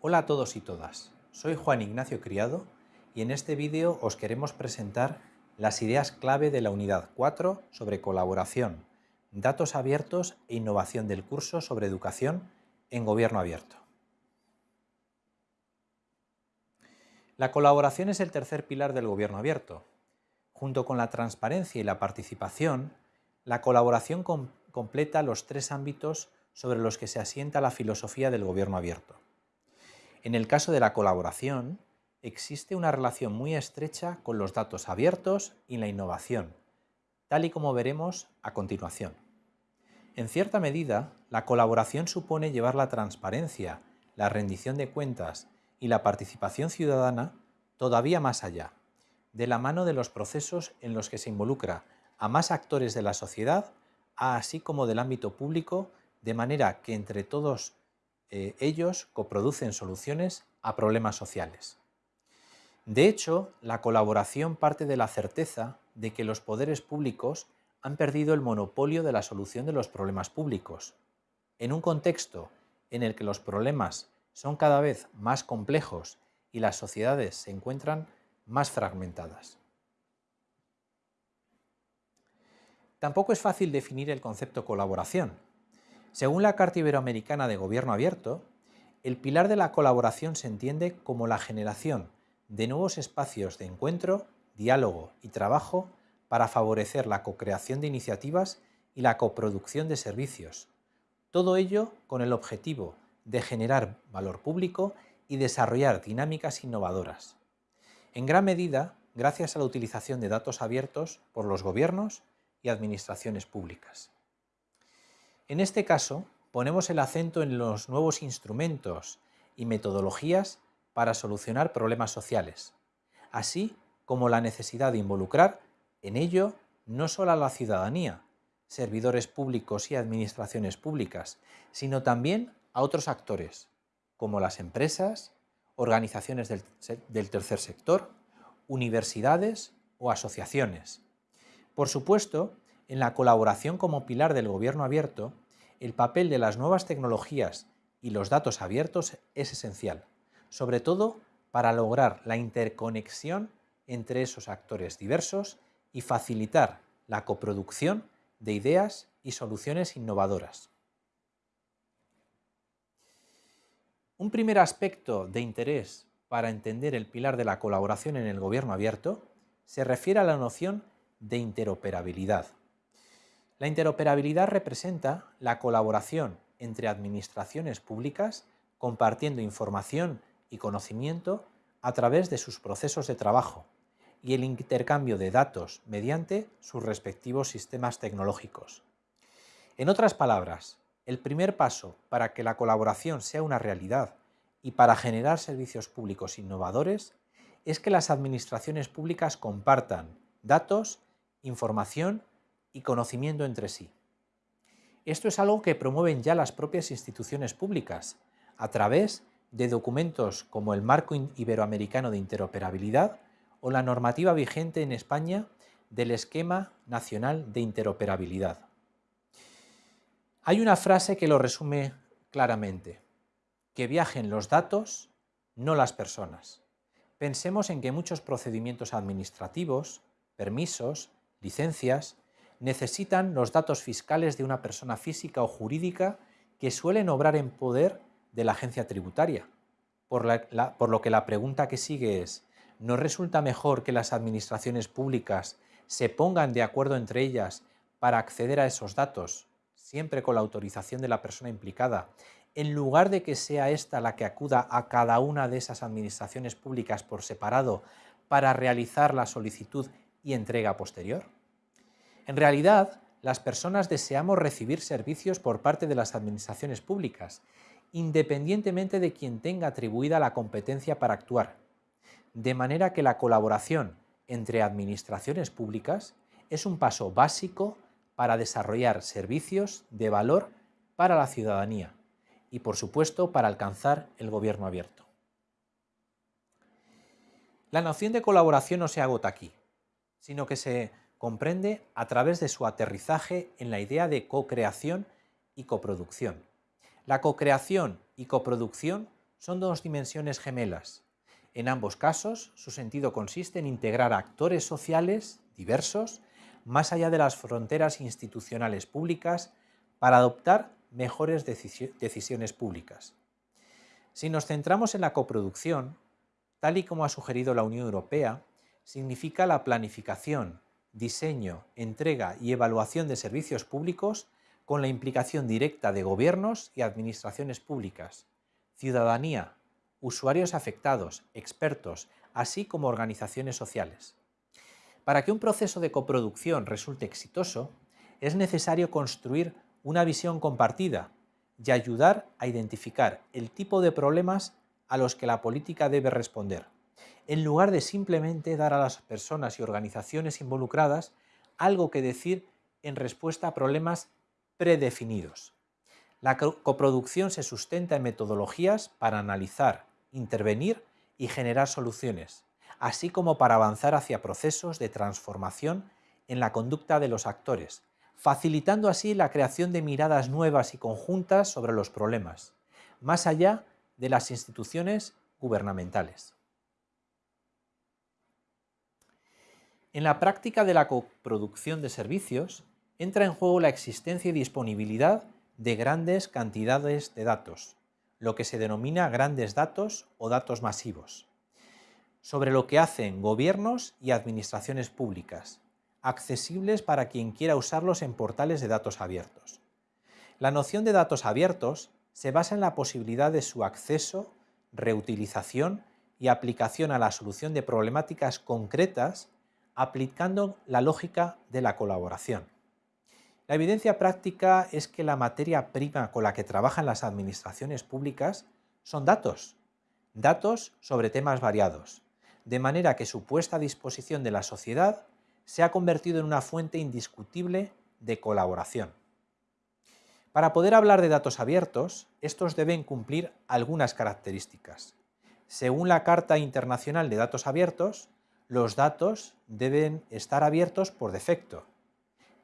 Hola a todos y todas, soy Juan Ignacio Criado y en este vídeo os queremos presentar las ideas clave de la unidad 4 sobre colaboración, datos abiertos e innovación del curso sobre educación en gobierno abierto. La colaboración es el tercer pilar del gobierno abierto. Junto con la transparencia y la participación, la colaboración completa los tres ámbitos sobre los que se asienta la filosofía del gobierno abierto. En el caso de la colaboración, existe una relación muy estrecha con los datos abiertos y la innovación, tal y como veremos a continuación. En cierta medida, la colaboración supone llevar la transparencia, la rendición de cuentas y la participación ciudadana todavía más allá, de la mano de los procesos en los que se involucra a más actores de la sociedad, así como del ámbito público de manera que entre todos eh, ellos coproducen soluciones a problemas sociales. De hecho, la colaboración parte de la certeza de que los poderes públicos han perdido el monopolio de la solución de los problemas públicos. En un contexto en el que los problemas son cada vez más complejos y las sociedades se encuentran más fragmentadas. Tampoco es fácil definir el concepto colaboración, según la Carta Iberoamericana de Gobierno Abierto, el pilar de la colaboración se entiende como la generación de nuevos espacios de encuentro, diálogo y trabajo para favorecer la co-creación de iniciativas y la coproducción de servicios. Todo ello con el objetivo de generar valor público y desarrollar dinámicas innovadoras. En gran medida, gracias a la utilización de datos abiertos por los gobiernos y administraciones públicas. En este caso, ponemos el acento en los nuevos instrumentos y metodologías para solucionar problemas sociales, así como la necesidad de involucrar en ello no solo a la ciudadanía, servidores públicos y administraciones públicas, sino también a otros actores, como las empresas, organizaciones del, tercer sector, universidades o asociaciones. Por supuesto, en la colaboración como pilar del gobierno abierto, el papel de las nuevas tecnologías y los datos abiertos es esencial, sobre todo para lograr la interconexión entre esos actores diversos y facilitar la coproducción de ideas y soluciones innovadoras. Un primer aspecto de interés para entender el pilar de la colaboración en el gobierno abierto se refiere a la noción de interoperabilidad. La interoperabilidad representa la colaboración entre administraciones públicas compartiendo información y conocimiento a través de sus procesos de trabajo y el intercambio de datos mediante sus respectivos sistemas tecnológicos. En otras palabras, el primer paso para que la colaboración sea una realidad y para generar servicios públicos innovadores es que las administraciones públicas compartan datos, información y conocimiento entre sí. Esto es algo que promueven ya las propias instituciones públicas a través de documentos como el Marco Iberoamericano de Interoperabilidad o la normativa vigente en España del Esquema Nacional de Interoperabilidad. Hay una frase que lo resume claramente, que viajen los datos, no las personas. Pensemos en que muchos procedimientos administrativos, permisos, licencias, necesitan los datos fiscales de una persona física o jurídica que suelen obrar en poder de la agencia tributaria. Por, lo que la pregunta que sigue es, ¿no resulta mejor que las administraciones públicas se pongan de acuerdo entre ellas para acceder a esos datos, siempre con la autorización de la persona implicada, en lugar de que sea ésta la que acuda a cada una de esas administraciones públicas por separado para realizar la solicitud y entrega posterior? En realidad, las personas deseamos recibir servicios por parte de las administraciones públicas, independientemente de quien tenga atribuida la competencia para actuar, de manera que la colaboración entre administraciones públicas es un paso básico para desarrollar servicios de valor para la ciudadanía y, por supuesto, para alcanzar el gobierno abierto. La noción de colaboración no se agota aquí, sino que se comprende a través de su aterrizaje en la idea de co-creación y coproducción. La co-creación y coproducción son dos dimensiones gemelas. En ambos casos, su sentido consiste en integrar actores sociales diversos más allá de las fronteras institucionales públicas para adoptar mejores decisiones públicas. Si nos centramos en la coproducción, tal y como ha sugerido la Unión Europea, significa la planificación, diseño, entrega y evaluación de servicios públicos con la implicación directa de gobiernos y administraciones públicas, ciudadanía, usuarios afectados, expertos, así como organizaciones sociales. Para que un proceso de coproducción resulte exitoso, es necesario construir una visión compartida y ayudar a identificar el tipo de problemas a los que la política debe responder, en lugar de simplemente dar a las personas y organizaciones involucradas algo que decir en respuesta a problemas predefinidos. La coproducción se sustenta en metodologías para analizar, intervenir y generar soluciones, así como para avanzar hacia procesos de transformación en la conducta de los actores, facilitando así la creación de miradas nuevas y conjuntas sobre los problemas, más allá de las instituciones gubernamentales. En la práctica de la coproducción de servicios, entra en juego la existencia y disponibilidad de grandes cantidades de datos, lo que se denomina grandes datos o datos masivos, sobre lo que hacen gobiernos y administraciones públicas, accesibles para quien quiera usarlos en portales de datos abiertos. La noción de datos abiertos se basa en la posibilidad de su acceso, reutilización y aplicación a la solución de problemáticas concretas aplicando la lógica de la colaboración. La evidencia práctica es que la materia prima con la que trabajan las administraciones públicas son datos, datos sobre temas variados, de manera que su puesta a disposición de la sociedad se ha convertido en una fuente indiscutible de colaboración. Para poder hablar de datos abiertos, estos deben cumplir algunas características. Según la Carta Internacional de Datos Abiertos, los datos deben estar abiertos por defecto,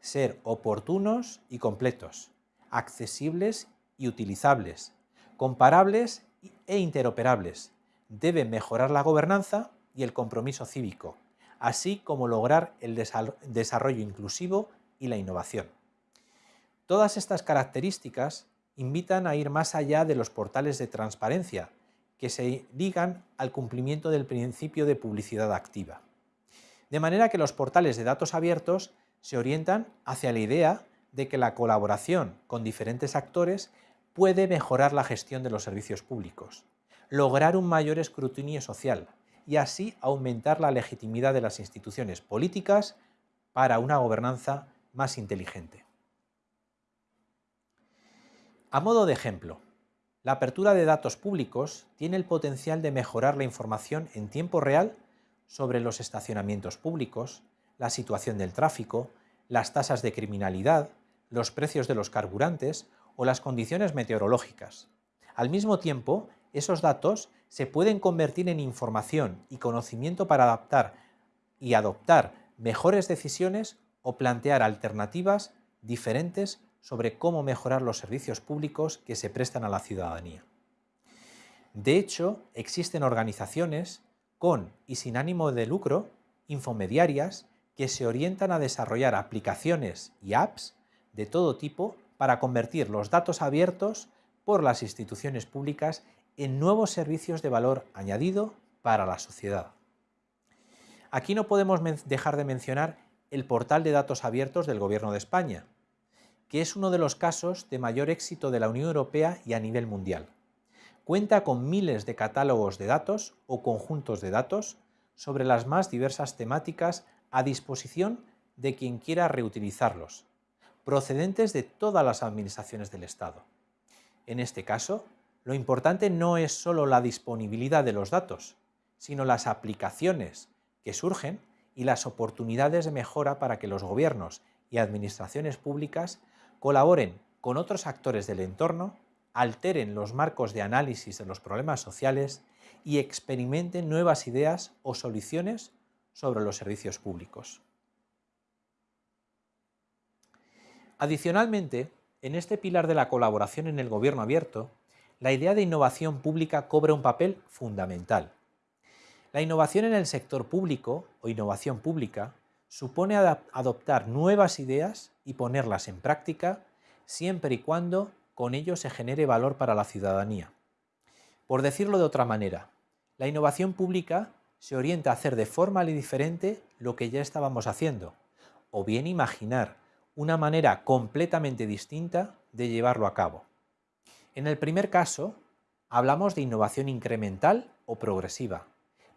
ser oportunos y completos, accesibles y utilizables, comparables e interoperables. Deben mejorar la gobernanza y el compromiso cívico, así como lograr el desarrollo inclusivo y la innovación. Todas estas características invitan a ir más allá de los portales de transparencia, que se ligan al cumplimiento del principio de publicidad activa. De manera que los portales de datos abiertos se orientan hacia la idea de que la colaboración con diferentes actores puede mejorar la gestión de los servicios públicos, lograr un mayor escrutinio social, y así aumentar la legitimidad de las instituciones políticas para una gobernanza más inteligente. A modo de ejemplo, la apertura de datos públicos tiene el potencial de mejorar la información en tiempo real sobre los estacionamientos públicos, la situación del tráfico, las tasas de criminalidad, los precios de los carburantes o las condiciones meteorológicas. Al mismo tiempo, esos datos se pueden convertir en información y conocimiento para adaptar y adoptar mejores decisiones o plantear alternativas diferentes sobre cómo mejorar los servicios públicos que se prestan a la ciudadanía. De hecho, existen organizaciones con y sin ánimo de lucro, infomediarias, que se orientan a desarrollar aplicaciones y apps de todo tipo para convertir los datos abiertos por las instituciones públicas en nuevos servicios de valor añadido para la sociedad. Aquí no podemos dejar de mencionar el portal de datos abiertos del Gobierno de España, que es uno de los casos de mayor éxito de la Unión Europea y a nivel mundial. Cuenta con miles de catálogos de datos o conjuntos de datos sobre las más diversas temáticas a disposición de quien quiera reutilizarlos, procedentes de todas las administraciones del Estado. En este caso, lo importante no es solo la disponibilidad de los datos, sino las aplicaciones que surgen y las oportunidades de mejora para que los gobiernos y administraciones públicas colaboren con otros actores del entorno, alteren los marcos de análisis de los problemas sociales y experimenten nuevas ideas o soluciones sobre los servicios públicos. Adicionalmente, en este pilar de la colaboración en el gobierno abierto, la idea de innovación pública cobra un papel fundamental. La innovación en el sector público o innovación pública supone adoptar nuevas ideas y ponerlas en práctica siempre y cuando con ello se genere valor para la ciudadanía. Por decirlo de otra manera, la innovación pública se orienta a hacer de forma diferente lo que ya estábamos haciendo, o bien imaginar una manera completamente distinta de llevarlo a cabo. En el primer caso, hablamos de innovación incremental o progresiva,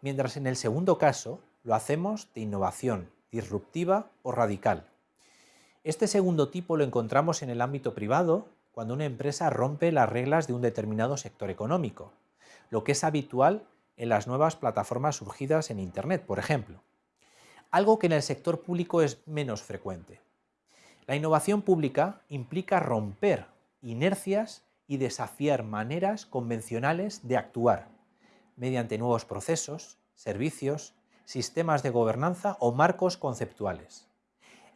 mientras en el segundo caso lo hacemos de innovación disruptiva o radical. Este segundo tipo lo encontramos en el ámbito privado cuando una empresa rompe las reglas de un determinado sector económico, lo que es habitual en las nuevas plataformas surgidas en Internet, por ejemplo. Algo que en el sector público es menos frecuente. La innovación pública implica romper inercias y desafiar maneras convencionales de actuar, mediante nuevos procesos, servicios, sistemas de gobernanza o marcos conceptuales.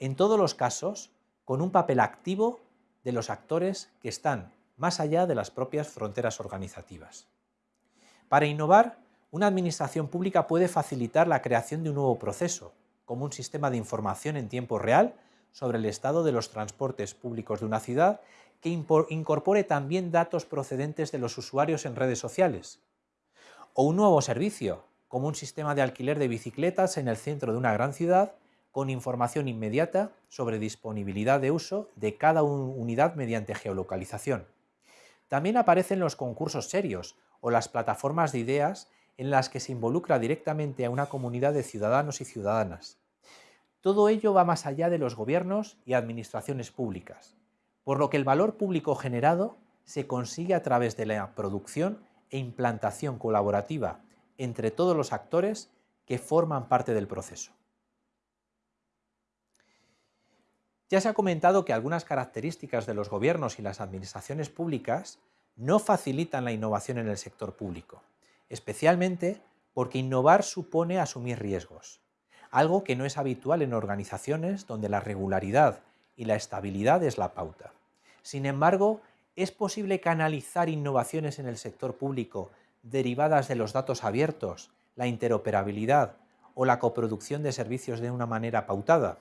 En todos los casos, con un papel activo de los actores que están más allá de las propias fronteras organizativas. Para innovar, una administración pública puede facilitar la creación de un nuevo proceso, como un sistema de información en tiempo real sobre el estado de los transportes públicos de una ciudad que incorpore también datos procedentes de los usuarios en redes sociales. O un nuevo servicio, como un sistema de alquiler de bicicletas en el centro de una gran ciudad con información inmediata sobre disponibilidad de uso de cada unidad mediante geolocalización. También aparecen los concursos serios o las plataformas de ideas en las que se involucra directamente a una comunidad de ciudadanos y ciudadanas. Todo ello va más allá de los gobiernos y administraciones públicas, por lo que el valor público generado se consigue a través de la producción e implantación colaborativa entre todos los actores que forman parte del proceso. Ya se ha comentado que algunas características de los gobiernos y las administraciones públicas no facilitan la innovación en el sector público, especialmente porque innovar supone asumir riesgos algo que no es habitual en organizaciones donde la regularidad y la estabilidad es la pauta. Sin embargo, es posible canalizar innovaciones en el sector público derivadas de los datos abiertos, la interoperabilidad o la coproducción de servicios de una manera pautada.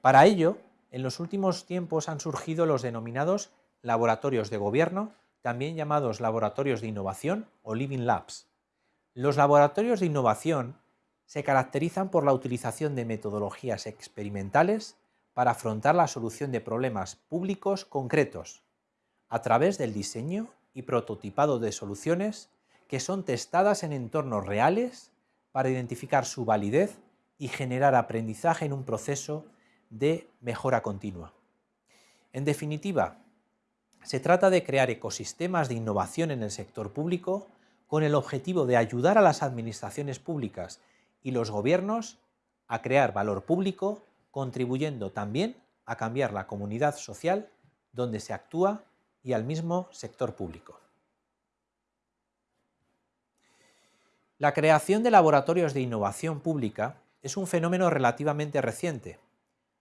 Para ello, en los últimos tiempos han surgido los denominados laboratorios de gobierno, también llamados laboratorios de innovación o Living Labs. Los laboratorios de innovación se caracterizan por la utilización de metodologías experimentales para afrontar la solución de problemas públicos concretos, a través del diseño y prototipado de soluciones que son testadas en entornos reales para identificar su validez y generar aprendizaje en un proceso de mejora continua. En definitiva, se trata de crear ecosistemas de innovación en el sector público con el objetivo de ayudar a las administraciones públicas y los gobiernos a crear valor público, contribuyendo también a cambiar la comunidad social donde se actúa y al mismo sector público. La creación de laboratorios de innovación pública es un fenómeno relativamente reciente.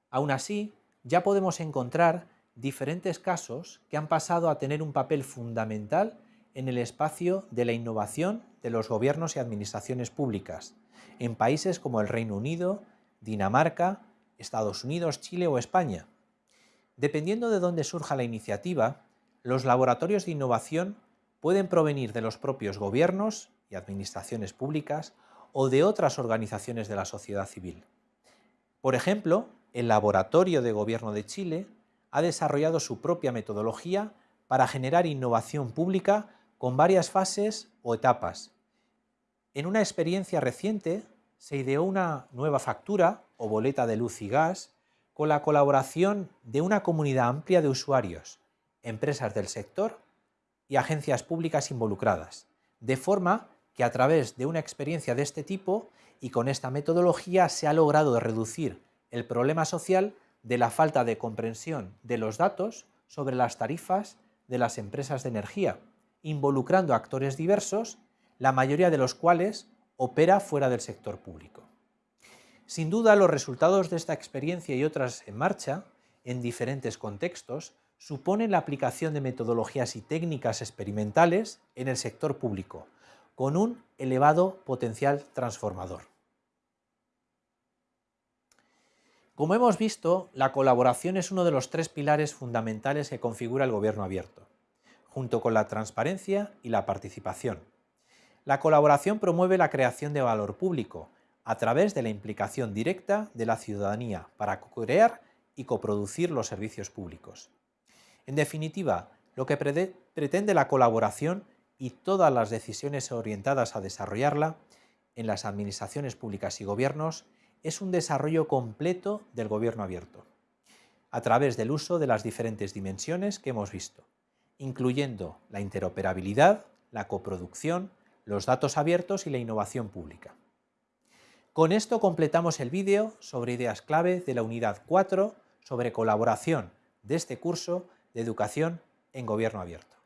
Aún así, ya podemos encontrar diferentes casos que han pasado a tener un papel fundamental en el espacio de la innovación de los gobiernos y administraciones públicas, en países como el Reino Unido, Dinamarca, Estados Unidos, Chile o España. Dependiendo de dónde surja la iniciativa, los laboratorios de innovación pueden provenir de los propios gobiernos y administraciones públicas o de otras organizaciones de la sociedad civil. Por ejemplo, el Laboratorio de Gobierno de Chile ha desarrollado su propia metodología para generar innovación pública con varias fases o etapas, en una experiencia reciente se ideó una nueva factura o boleta de luz y gas con la colaboración de una comunidad amplia de usuarios, empresas del sector y agencias públicas involucradas, de forma que a través de una experiencia de este tipo y con esta metodología se ha logrado reducir el problema social de la falta de comprensión de los datos sobre las tarifas de las empresas de energía, involucrando actores diversos la mayoría de los cuales opera fuera del sector público. Sin duda, los resultados de esta experiencia y otras en marcha, en diferentes contextos, supone la aplicación de metodologías y técnicas experimentales en el sector público, con un elevado potencial transformador. Como hemos visto, la colaboración es uno de los tres pilares fundamentales que configura el gobierno abierto, junto con la transparencia y la participación. La colaboración promueve la creación de valor público a través de la implicación directa de la ciudadanía para crear y coproducir los servicios públicos. En definitiva, lo que pretende la colaboración y todas las decisiones orientadas a desarrollarla en las administraciones públicas y gobiernos es un desarrollo completo del gobierno abierto, a través del uso de las diferentes dimensiones que hemos visto, incluyendo la interoperabilidad, la coproducción, los datos abiertos y la innovación pública. Con esto completamos el vídeo sobre ideas clave de la unidad 4 sobre colaboración de este curso de educación en gobierno abierto.